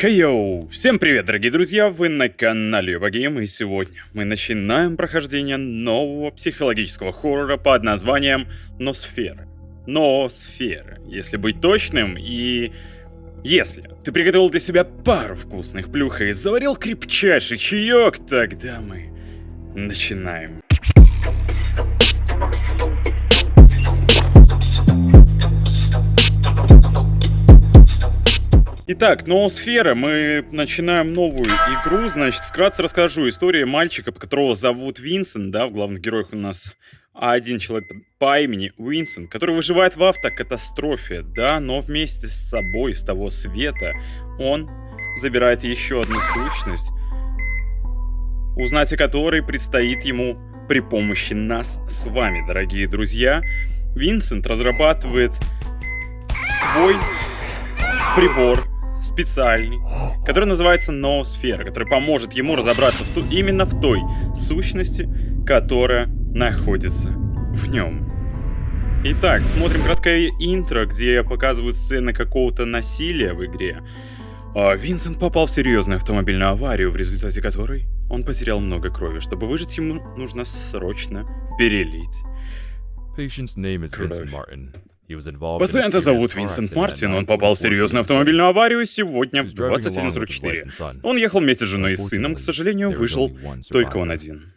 Хей-йоу! Всем привет, дорогие друзья! Вы на канале Юбагейм, и сегодня мы начинаем прохождение нового психологического хоррора под названием Носфера. Носфера, если быть точным, и... Если ты приготовил для себя пару вкусных плюх и заварил крепчайший чаек, тогда мы начинаем. Итак, Ноосфера, мы начинаем новую игру, значит, вкратце расскажу. Историю мальчика, которого зовут Винсент, да, в главных героях у нас один человек по имени Винсент, который выживает в автокатастрофе, да, но вместе с собой, с того света, он забирает еще одну сущность, узнать о которой предстоит ему при помощи нас с вами, дорогие друзья. Винсент разрабатывает свой прибор, специальный, который называется Ноосфера, который поможет ему разобраться в ту, именно в той сущности, которая находится в нем. Итак, смотрим краткое интро, где показывают сцены какого-то насилия в игре. А Винсент попал в серьезную автомобильную аварию, в результате которой он потерял много крови. Чтобы выжить, ему нужно срочно перелить. Patient's name is Vincent Martin. Пациента зовут Винсент Мартин, он попал в серьезную автомобильную аварию сегодня в 21.44. Он ехал вместе с женой и сыном, к сожалению, выжил только он один.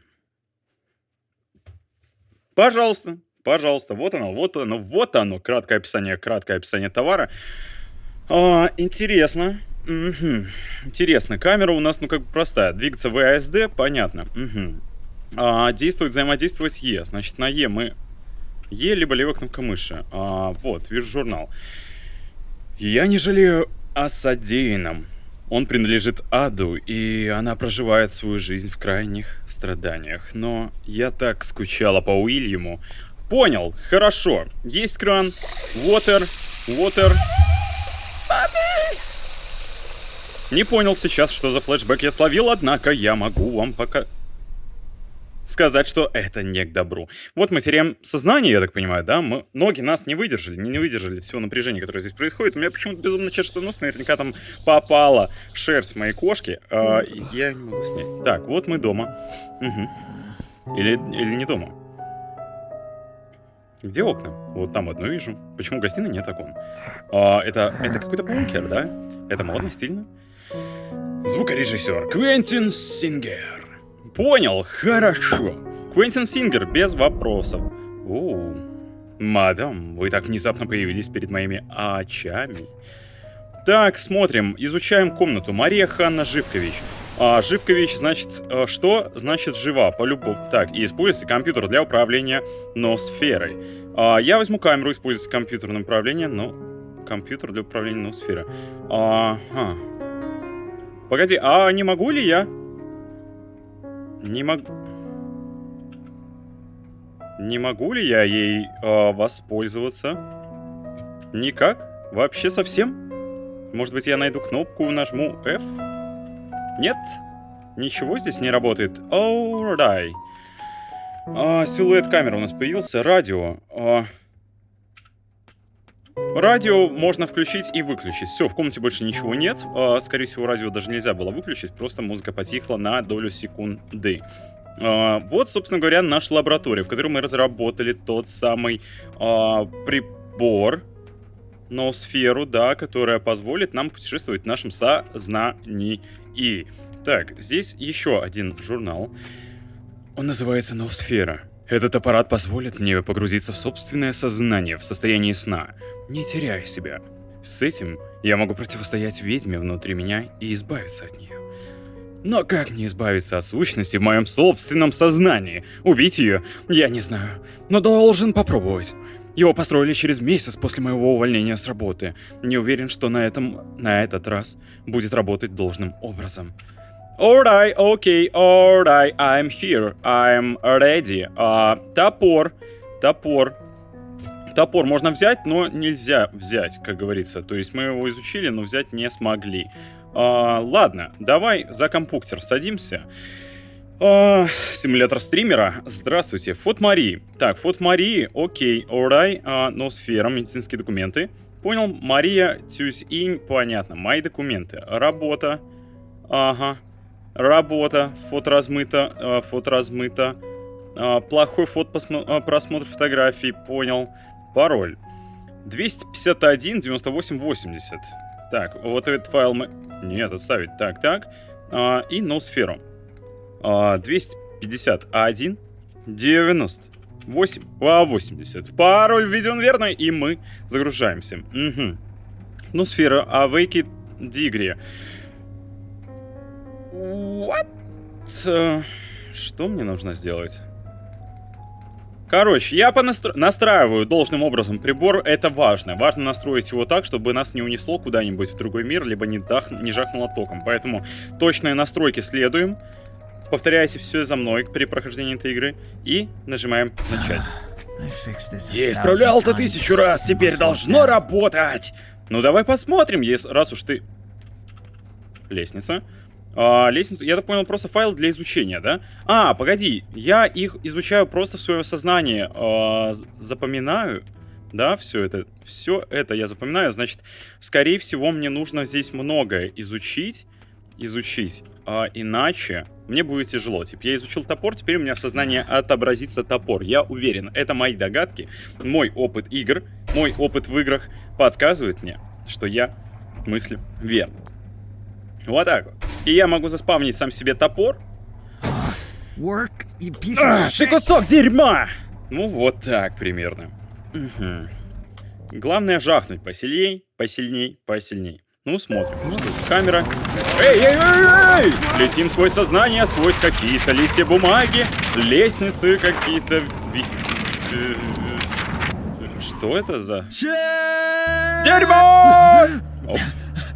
Пожалуйста, пожалуйста, вот оно, вот оно, вот оно, краткое описание, краткое описание товара. А, интересно, угу. интересно, камера у нас, ну, как бы простая, двигаться в ASD, понятно, угу. а, действует, взаимодействовать с E, значит, на E мы Е, либо левая кнопка мыши. А, вот, вижу журнал. Я не жалею о содеянном. Он принадлежит аду, и она проживает свою жизнь в крайних страданиях. Но я так скучала по Уильяму. Понял, хорошо. Есть кран. Water, water. Не понял сейчас, что за флешбэк я словил, однако я могу вам пока сказать, что это не к добру. Вот мы теряем сознание, я так понимаю, да? Мы, ноги нас не выдержали, не, не выдержали всего напряжения, которое здесь происходит. У меня почему-то безумно чешется нос, наверняка там попала шерсть моей кошки. А, я не могу снять. Так, вот мы дома. Угу. Или, или не дома. Где окна? Вот там одно вижу. Почему в гостиной нет окон? А, это это какой-то бункер, да? Это модно, стильно? Звукорежиссер Квентин Сингер. Понял, хорошо. Квентин Сингер, без вопросов. О, мадам, вы так внезапно появились перед моими очами. Так, смотрим, изучаем комнату. Мария Ханна Живкович. А, Живкович, значит, а, что? Значит, жива, по-любому. Так, и используйте компьютер для управления ноосферой. А, я возьму камеру, используйте компьютерное управление, но... Компьютер для управления ноосферой. Ага. Погоди, а не могу ли я не могу... Не могу ли я ей э, воспользоваться? Никак? Вообще совсем? Может быть, я найду кнопку, нажму F? Нет? Ничего здесь не работает? Alright. А, силуэт камеры у нас появился. Радио. А... Радио можно включить и выключить. Все, в комнате больше ничего нет. А, скорее всего, радио даже нельзя было выключить, просто музыка потихла на долю секунды. А, вот, собственно говоря, наша лаборатория, в которой мы разработали тот самый а, прибор, ноосферу, да, которая позволит нам путешествовать в нашем сознании. Так, здесь еще один журнал. Он называется «Ноосфера». Этот аппарат позволит мне погрузиться в собственное сознание в состоянии сна, не теряя себя. С этим я могу противостоять ведьме внутри меня и избавиться от нее. Но как мне избавиться от сущности в моем собственном сознании? Убить ее? Я не знаю. Но должен попробовать. Его построили через месяц после моего увольнения с работы. Не уверен, что на этом, на этот раз будет работать должным образом. Alright, okay, alright, I'm here, I'm ready. А, топор, топор. Топор можно взять, но нельзя взять, как говорится. То есть мы его изучили, но взять не смогли. А, ладно, давай за компьютер садимся. А, симулятор стримера. Здравствуйте. Фот Марии. Так, Фот Марии, окей, alright. А, Носфера, медицинские документы. Понял, Мария Тюзинь, понятно. Мои документы. Работа. Ага. Работа. Фото размыто. Э, фото размыто. Э, плохой фото э, просмотр фотографий. Понял. Пароль. 251 98 80. Так, вот этот файл мы... Нет, отставить. Так, так. А, и ноосферу. А, 251 90 8 а 80. Пароль введен верно, и мы загружаемся. Угу. Ну, сфера Awake Дигри. What? Э, что мне нужно сделать? Короче, я понастро... настраиваю должным образом прибор, это важно. Важно настроить его так, чтобы нас не унесло куда-нибудь в другой мир, либо не, дах... не жахнуло током. Поэтому точные настройки следуем. Повторяйте все за мной при прохождении этой игры. И нажимаем начать. Я исправлял это тысячу раз, теперь должно работать! Ну давай посмотрим, если раз уж ты... Лестница. А, лестницу, я так понял, просто файл для изучения, да? А, погоди, я их изучаю просто в своем сознании, а, запоминаю, да, все это, все это я запоминаю, значит, скорее всего, мне нужно здесь многое изучить, изучить, а, иначе мне будет тяжело. Типа, я изучил топор, теперь у меня в сознании отобразится топор. Я уверен, это мои догадки, мой опыт игр, мой опыт в играх подсказывает мне, что я мыслю верно. Вот так вот. И я могу заспавнить сам себе топор. Work, а, ты кусок дерьма! Ну, вот так примерно. Угу. Главное жахнуть посильней, посильней, посильней. Ну, смотрим. Что Камера. Эй, эй, эй, эй! Летим сквозь сознание, сквозь какие-то листья бумаги, лестницы какие-то... Э, что это за... Дерьмо! Оп.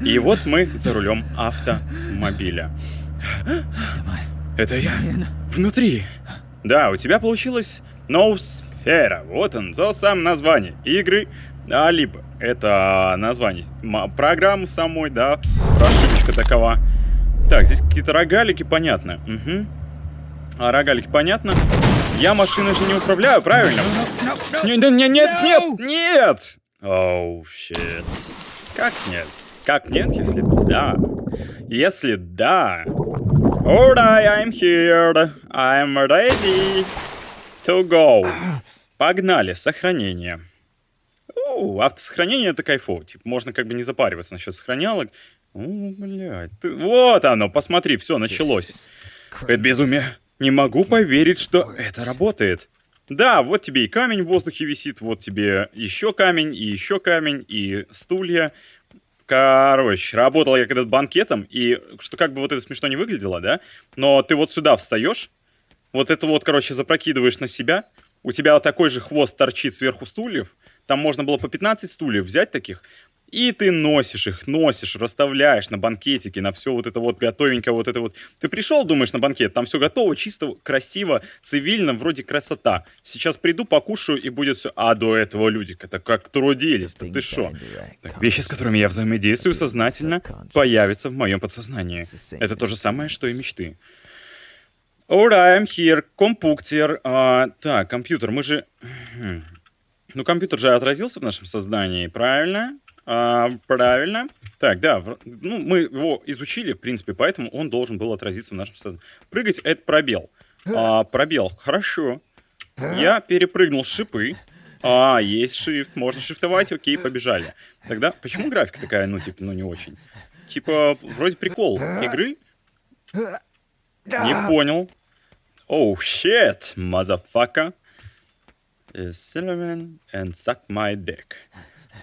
И вот мы за рулем автомобиля. Это я внутри. Да, у тебя получилось Ноусфера. Вот он, то самое название игры. А, либо это название программы самой, да, прошивочка такова. Так, здесь какие-то рогалики, понятно. Угу. А рогалики, понятно. Я машиной же не управляю, правильно? Нет, нет, нет, нет, нет! Оу, oh, щит. Как нет? Как нет, если да? Если да... Alright, I'm here. I'm ready to go. Погнали, сохранение. О, автосохранение это кайфово. Типа, можно как бы не запариваться насчет сохранялок. О, блядь. Ты... Вот оно, посмотри, все, началось. Это безумие. Не могу поверить, что это работает. Да, вот тебе и камень в воздухе висит, вот тебе еще камень, и еще камень, и стулья. Короче, работал я когда-то банкетом, и что как бы вот это смешно не выглядело, да? Но ты вот сюда встаешь, вот это вот, короче, запрокидываешь на себя, у тебя такой же хвост торчит сверху стульев, там можно было по 15 стульев взять таких, и ты носишь их, носишь, расставляешь на банкетике, на все вот это вот готовенькое, вот это вот. Ты пришел, думаешь, на банкет, там все готово, чисто, красиво, цивильно, вроде красота. Сейчас приду, покушаю, и будет все. А до этого люди это как трудились-то, ты шо? Так, вещи, с которыми я взаимодействую сознательно, появятся в моем подсознании. Это то же самое, что и мечты. Alright, I'm here. Компуктер. А, так, компьютер, мы же... Ну, компьютер же отразился в нашем сознании, правильно? А, правильно. Так, да, ну, мы его изучили, в принципе, поэтому он должен был отразиться в нашем сознании. Прыгать — это пробел. А, пробел, хорошо. Я перепрыгнул шипы. А, есть shift, можно шифтовать, окей, побежали. Тогда, почему графика такая, ну, типа, ну, не очень? Типа, вроде прикол игры. Не понял. Оу, shit, motherfucker. Cinnamon and suck my dick.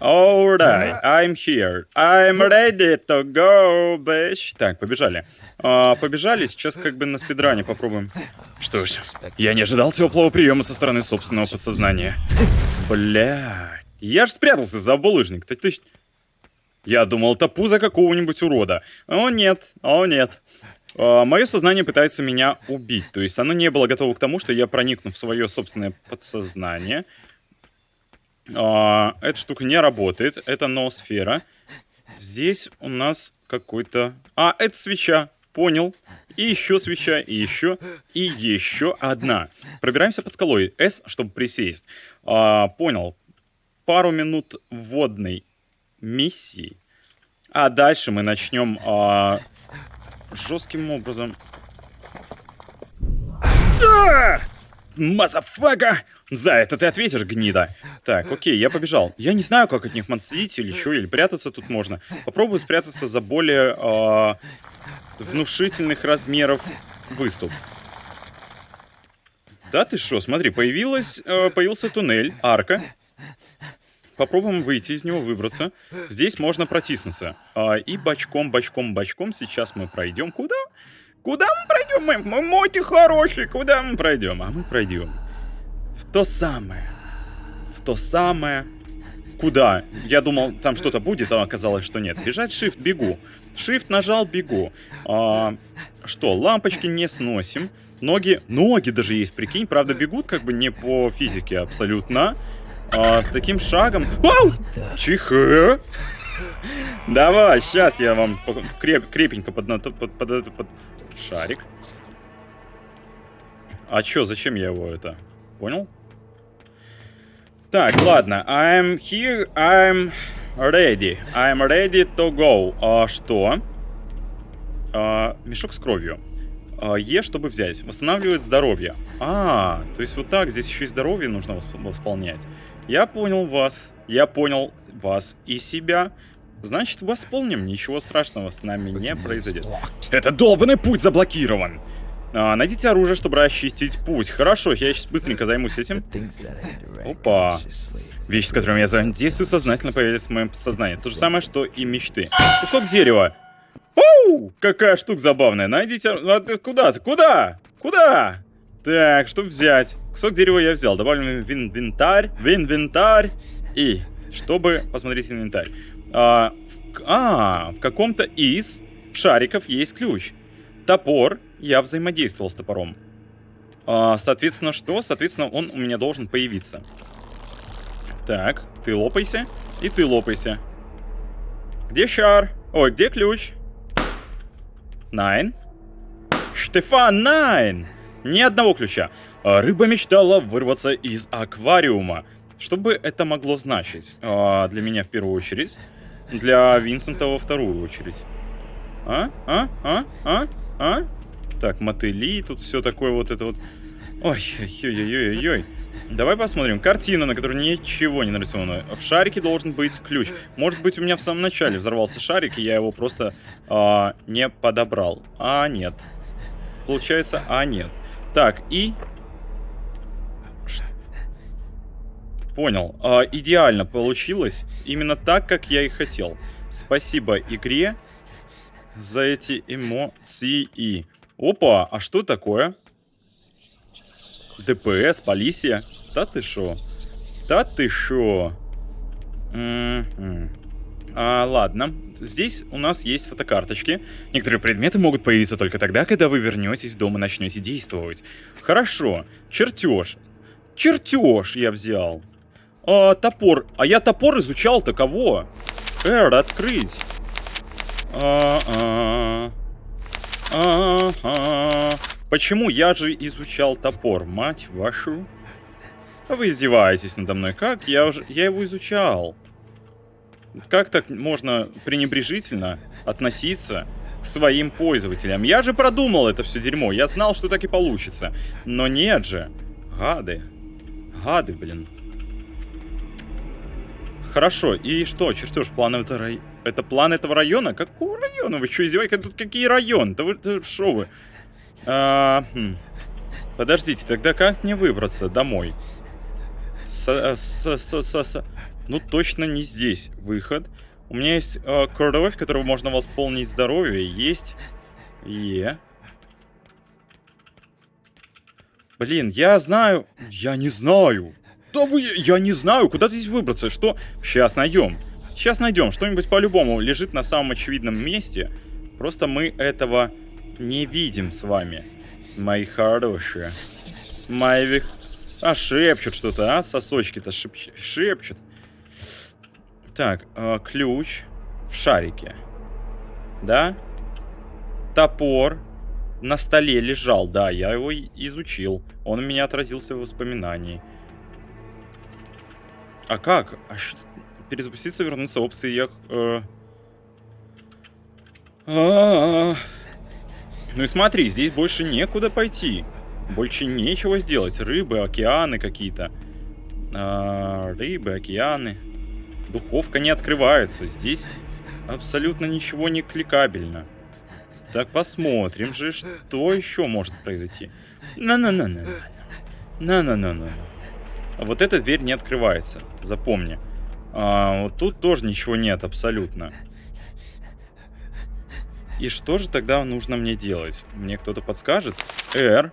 Alright, I'm here. I'm ready to go, bitch. Так, побежали. А, побежали, сейчас как бы на спидране попробуем. Что ж, я не ожидал теплого приема со стороны собственного подсознания. Бля, я ж спрятался за булыжник. Ты, ты... Я думал, это пузо какого-нибудь урода. О нет, о нет. А, мое сознание пытается меня убить. То есть оно не было готово к тому, что я проникну в свое собственное подсознание. А, эта штука не работает. Это ноосфера. Здесь у нас какой-то... А, это свеча. Понял. И еще свеча, и еще, и еще одна. Пробираемся под скалой. S, чтобы присесть. А, понял. Пару минут водной миссии. А дальше мы начнем а, жестким образом... А! За это ты ответишь, гнида. Так, окей, я побежал. Я не знаю, как от них мансить или что, или прятаться тут можно. Попробую спрятаться за более э, внушительных размеров выступ. Да ты что, смотри, появилась, э, появился туннель, арка. Попробуем выйти из него, выбраться. Здесь можно протиснуться. А, и бочком, бочком, бочком сейчас мы пройдем. Куда? Куда мы пройдем? Мы, мы моти хорошие, куда мы пройдем? А мы пройдем в то самое. В то самое. Куда? Я думал, там что-то будет, а оказалось, что нет. Бежать shift, бегу. Shift нажал, бегу. А, что, лампочки не сносим. Ноги, ноги даже есть, прикинь. Правда, бегут как бы не по физике абсолютно. А, с таким шагом... Ау! Чихэ! Давай, сейчас я вам креп, крепенько под, под, под, под, под шарик. А чё, зачем я его это? Понял? Так, ладно. I'm here, I'm ready. I'm ready to go. А, что? А, мешок с кровью. А, е, чтобы взять. Восстанавливает здоровье. А, то есть вот так здесь еще и здоровье нужно восполнять. Я понял вас. Я понял вас и себя. Значит, восполним. Ничего страшного с нами не произойдет. Это долбанный путь заблокирован. А, найдите оружие, чтобы расчистить путь. Хорошо, я сейчас быстренько займусь этим. Опа. Вещи, с которыми я взаимодействую, сознательно появились в моем сознании. То же самое, что и мечты. Кусок дерева. Оу! Какая штука забавная. Найдите... А ты куда ты? Куда? Куда? Так, что взять? Кусок дерева я взял. Добавим в инвентарь. В инвентарь. И, чтобы посмотреть инвентарь. А, в, а, в каком-то из шариков есть ключ. Топор я взаимодействовал с топором. А, соответственно, что? Соответственно, он у меня должен появиться. Так, ты лопайся, и ты лопайся. Где шар? Ой, где ключ? Найн. Штефан, найн! Ни одного ключа. А, рыба мечтала вырваться из аквариума. Что бы это могло значить? А, для меня в первую очередь. Для Винсента во вторую очередь. А? А? А? А? А? Так, мотыли, тут все такое вот это вот. Ой, ой-ой-ой-ой-ой. Давай посмотрим. Картина, на которой ничего не нарисовано. В шарике должен быть ключ. Может быть, у меня в самом начале взорвался шарик, и я его просто а, не подобрал. А, нет. Получается, а, нет. Так, и... Понял. А, идеально получилось. Именно так, как я и хотел. Спасибо игре за эти эмоции. Опа, а что такое? ДПС, полиция. Да ты шо? Да ты шо? А, ладно. Здесь у нас есть фотокарточки. Некоторые предметы могут появиться только тогда, когда вы вернетесь в дом и начнете действовать. Хорошо. Чертеж. Чертеж я взял. А, топор. А я топор изучал-то кого? Эр, открыть. А -а -а. Ага. Почему я же изучал топор, мать вашу? Вы издеваетесь надо мной. Как? Я уже... Я его изучал. Как так можно пренебрежительно относиться к своим пользователям? Я же продумал это все дерьмо. Я знал, что так и получится. Но нет же. Гады. Гады, блин. Хорошо. И что? Чертеж планов это рай... Это план этого района? Какого района? Вы что, издеваетесь? Тут какие районы? Да вы, что вы? А, хм. Подождите, тогда как мне выбраться домой? С, э, с, с, с, с, ну, точно не здесь выход. У меня есть э, кровь, которого можно восполнить здоровье. Есть. Е. Блин, я знаю... Я не знаю. Да вы... Я не знаю, куда здесь выбраться. Что? Сейчас найдем. Сейчас найдем. Что-нибудь по-любому лежит на самом очевидном месте. Просто мы этого не видим с вами. Мои хорошие. Мои... А, шепчут что-то, а? Сосочки-то шепч... шепчут. Так, э, ключ в шарике. Да? Топор на столе лежал, да, я его изучил. Он у меня отразился в воспоминании. А как? А что... перезапуститься, вернуться опции. Я... Э... А -а -а. Ну и смотри, здесь больше некуда пойти. Больше нечего сделать. Рыбы, океаны какие-то. А, рыбы, океаны. Духовка не открывается. Здесь абсолютно ничего не кликабельно. Так, посмотрим же, что еще может произойти. На-на-на-на. На-на-на-на. Вот эта дверь не открывается. Запомни. А, вот тут тоже ничего нет абсолютно. И что же тогда нужно мне делать? Мне кто-то подскажет? R.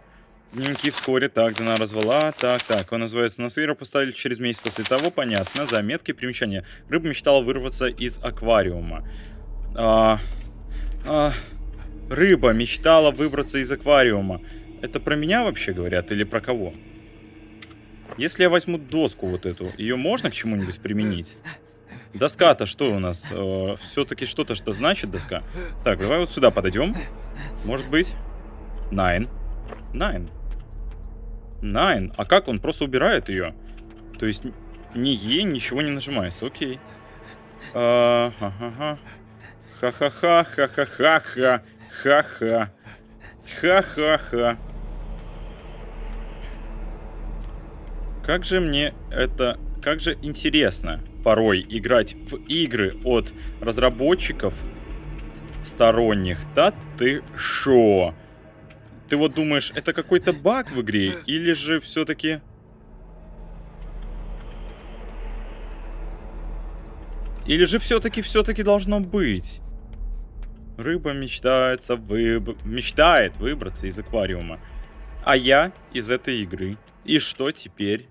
Дневники вскоре. Так, она развала. Так, так. Он называется на Насвира поставили через месяц после того. Понятно. Заметки, примечания. Рыба мечтала вырваться из аквариума. А, а, рыба мечтала выбраться из аквариума. Это про меня вообще говорят или про кого? Если я возьму доску вот эту, ее можно к чему-нибудь применить? Доска-то что у нас? Э, Все-таки что-то что значит доска. Так, давай вот сюда подойдем. Может быть? Nine. Nine. Nine. А как? Он просто убирает ее. То есть ни Е, ничего не нажимается. Окей. А, ха-ха-ха. Ха-ха-ха, ха-ха-ха-ха. Ха-ха. Ха-ха-ха. Как же мне это... Как же интересно порой играть в игры от разработчиков сторонних. Да ты шо? Ты вот думаешь, это какой-то баг в игре? Или же все-таки... Или же все-таки, все-таки должно быть? Рыба мечтается, выб... мечтает выбраться из аквариума. А я из этой игры. И что теперь?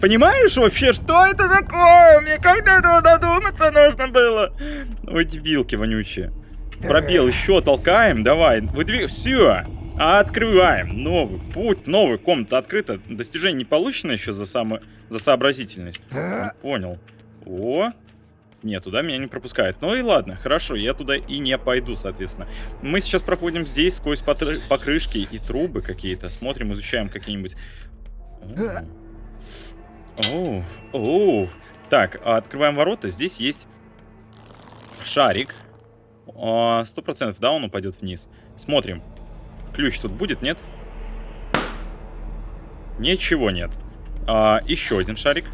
Понимаешь вообще, что это такое? Мне как до этого додуматься нужно было? Ой, дебилки вонючие. Пробел еще толкаем, давай. Выдвиг... Все. Открываем. Новый путь, новая комната открыта. Достижение не получено еще за, само... за сообразительность. Не понял. О, нет, туда меня не пропускают. Ну и ладно, хорошо, я туда и не пойду, соответственно. Мы сейчас проходим здесь сквозь покрышки и трубы какие-то. Смотрим, изучаем какие-нибудь Оу, оу. Так, открываем ворота. Здесь есть шарик. Сто процентов, да, он упадет вниз. Смотрим. Ключ тут будет, нет? Ничего нет. А, еще один шарик.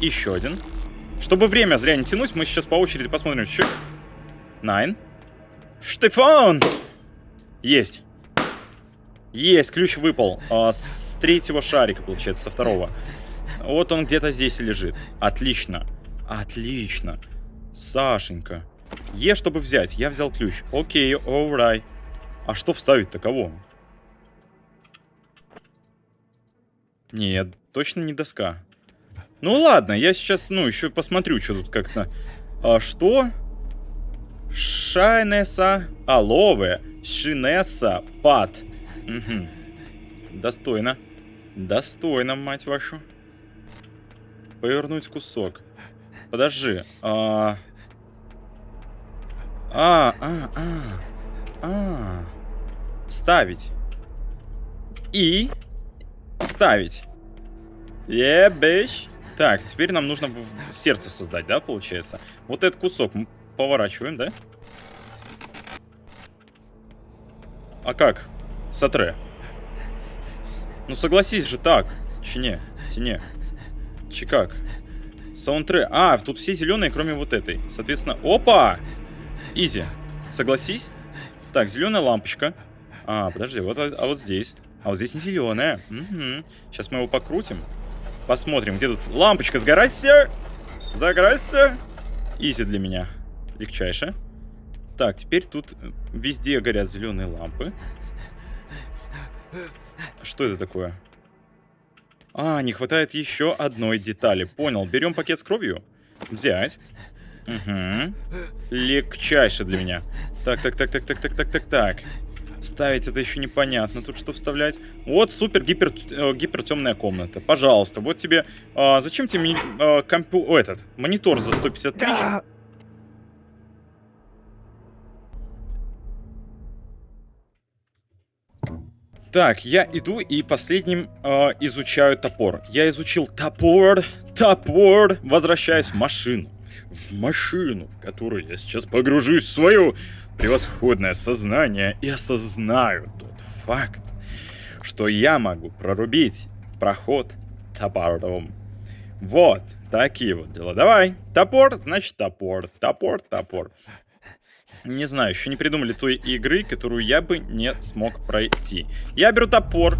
Еще один. Чтобы время зря не тянуть, мы сейчас по очереди посмотрим. Чик. Найн. Штефан! Есть. Есть, ключ выпал. А, с третьего шарика, получается, со второго. Вот он где-то здесь лежит. Отлично. Отлично. Сашенька. Е, чтобы взять. Я взял ключ. Окей, alright. А что вставить-то? Кого? Нет, точно не доска. Ну ладно, я сейчас, ну, еще посмотрю, что тут как-то. А, что? Шайнеса Алове. Шинеса Пат. Угу. Достойно. Достойно, мать вашу. Повернуть кусок. Подожди. А... А, а, а. А. Вставить. И... Вставить. Yeah, bitch. Так, теперь нам нужно сердце создать, да, получается? Вот этот кусок мы поворачиваем, да? А как? Сатре. Ну согласись же так. Чине, тине. Чикак. Саундтре. А, тут все зеленые, кроме вот этой. Соответственно, опа! Изи. Согласись? Так, зеленая лампочка. А, подожди, вот, а вот здесь. А вот здесь не зеленая. Угу. Сейчас мы его покрутим. Посмотрим, где тут лампочка. Сгорайся! Загорайся! Изи для меня. Легчайше. Так, теперь тут везде горят зеленые лампы. Что это такое? А, не хватает еще одной детали. Понял. Берем пакет с кровью. Взять. Угу. Легчайше для меня. Так, так, так, так, так, так, так, так, так. Вставить это еще непонятно. Тут что вставлять? Вот супер гипер, э, гипер темная комната. Пожалуйста, вот тебе... Э, зачем тебе э, компу... О, этот, монитор за 150 тысяч? Так, я иду и последним э, изучаю топор. Я изучил топор, топор, возвращаюсь в машину. В машину, в которую я сейчас погружусь в свое превосходное сознание и осознаю тот факт, что я могу прорубить проход топором. Вот, такие вот дела. Давай, топор, значит топор, топор, топор. Не знаю, еще не придумали той игры, которую я бы не смог пройти. Я беру топор.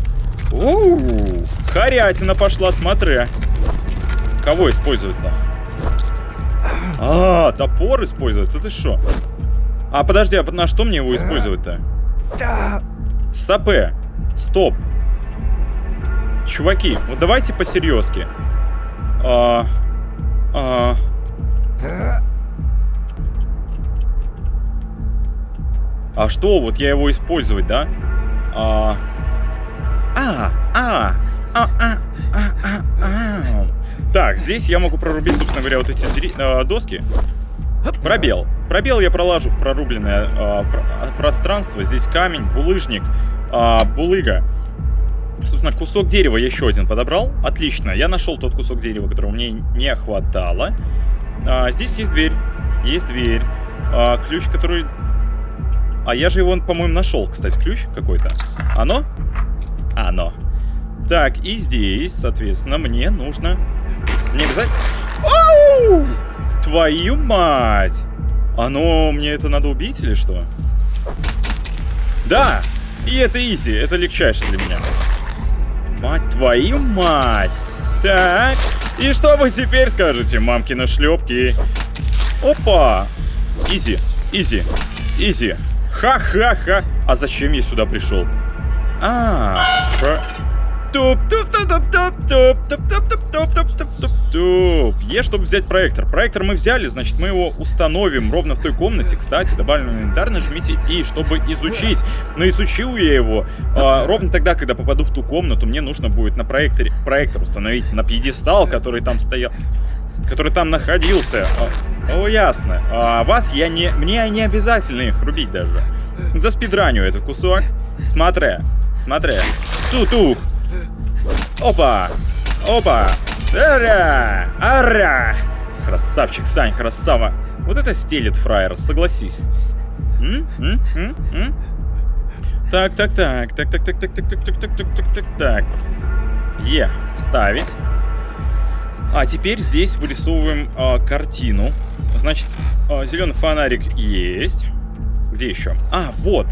Ууу, харятина пошла, смотри. Кого используют-то? А, топор используют, это что? А, подожди, а на что мне его использовать-то? Стопе. Стоп. Чуваки, вот давайте по-серьезки. А, а, А что, вот я его использовать, да? А, а, а, а, а, а, а, а. Так, здесь я могу прорубить, собственно говоря, вот эти э, доски. Пробел. Пробел я пролажу в прорубленное э, пространство. Здесь камень, булыжник, э, булыга. Собственно, кусок дерева еще один подобрал. Отлично. Я нашел тот кусок дерева, которого мне не хватало. А, здесь есть дверь. Есть дверь. А, ключ, который а я же его, по-моему, нашел, кстати, ключ какой-то. Оно? Оно. Так, и здесь, соответственно, мне нужно... Не обязательно... Оу! Твою мать! Оно... Мне это надо убить или что? Да! И это изи, это легчайше для меня. Мать твою мать! Так, и что вы теперь скажете, мамкины шлепки? Опа! Easy, easy, easy. Ха-ха-ха. А зачем я сюда пришел? А, про... Туп, туп, туп, туп, туп, туп, туп, туп, туп, туп, туп, туп, туп. Е, чтобы взять проектор. Проектор мы взяли, значит, мы его установим ровно в той комнате. Кстати, добавлен инвентарь, нажмите I, чтобы изучить. Но изучил я его а, ровно тогда, когда попаду в ту комнату, мне нужно будет на проекторе проектор установить на пьедестал, который там стоял который там находился. О, ясно. А вас я не... Мне не обязательно их рубить даже. За спидраню этот кусок. Смотри. Смотри. Тутух. Опа. Опа. Ара. Ара. Красавчик, Сань, красава. Вот это стелит фраер, согласись. М? М? М? М? Так, так, так, так, так, так, так, так, так, так, так, так, так, так. Е, вставить. А теперь здесь вырисовываем э, картину. Значит, э, зеленый фонарик есть. Где еще? А, вот.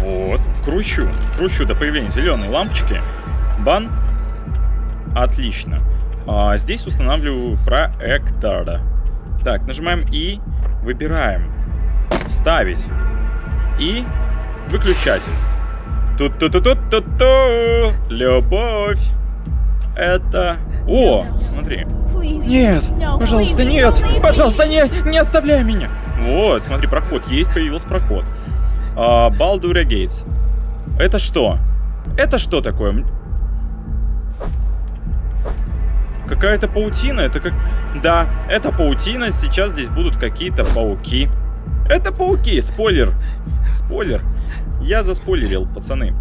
Вот. Кручу. Кручу до появления зеленой лампочки. Бан. Отлично. А, здесь устанавливаю проектор. Так, нажимаем И. Выбираем. Вставить. И выключатель. Тут-тут-тут-тут-ту. Любовь. Это о. Нет, пожалуйста, нет, пожалуйста, не, не оставляй меня. Вот, смотри, проход есть, появился проход. А, Балдура Гейтс. Это что? Это что такое? Какая-то паутина? Это как... Да, это паутина. Сейчас здесь будут какие-то пауки. Это пауки. Спойлер. Спойлер. Я заспойлерил, пацаны.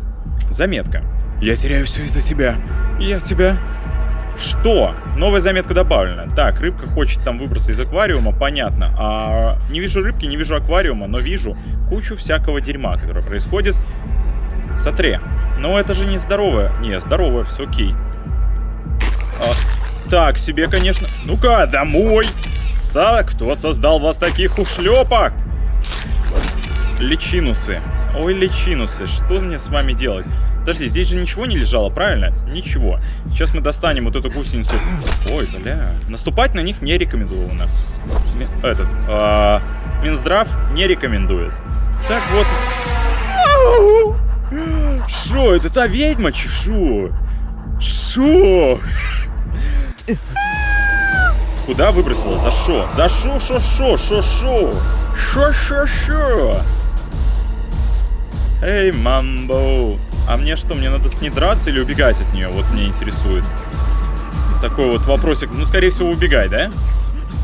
Заметка. Я теряю все из-за тебя. Я в тебя что? Новая заметка добавлена. Так, рыбка хочет там выбраться из аквариума, понятно. А не вижу рыбки, не вижу аквариума, но вижу кучу всякого дерьма, которое происходит. Смотри. Но это же не здоровое. Не, здоровое, все окей. А, так, себе, конечно. Ну-ка, домой! Са, кто создал вас таких ушлепок? Личинусы. Ой, личинусы, что мне с вами делать? Подожди, здесь же ничего не лежало, правильно? Ничего. Сейчас мы достанем вот эту гусеницу. Ой, бля. Наступать на них не рекомендовано. Этот, а Минздрав не рекомендует. Так вот. Шо, это та ведьма, чешу? Шо? Куда выбросила? За шо? За шо, шо, шо, шо, шо? Шо, шо, шо? Эй, мамбо. А мне что, мне надо с ней драться или убегать от нее? Вот мне интересует. Такой вот вопросик. Ну, скорее всего, убегай, да?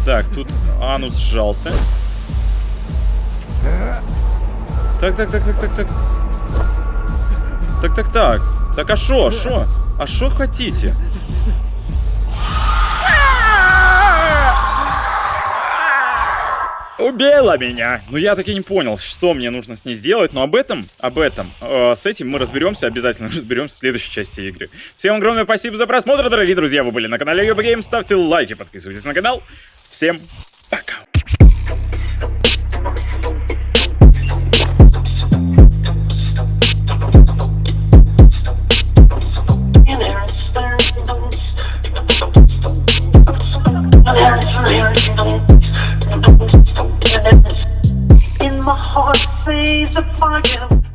Так, тут анус сжался. Так, так, так, так, так, так. Так, так, так. Так, а шо, шо? А шо хотите? Убила меня! Ну я таки не понял, что мне нужно с ней сделать, но об этом, об этом, э, с этим мы разберемся, обязательно разберемся в следующей части игры. Всем огромное спасибо за просмотр, дорогие друзья, вы были на канале Йоба Гейм, ставьте лайки, подписывайтесь на канал. Всем blaze the fire.